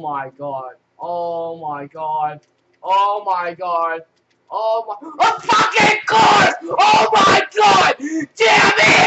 my god. Oh my god. Oh my god. Oh my- A fucking car! Oh my god! Damn it!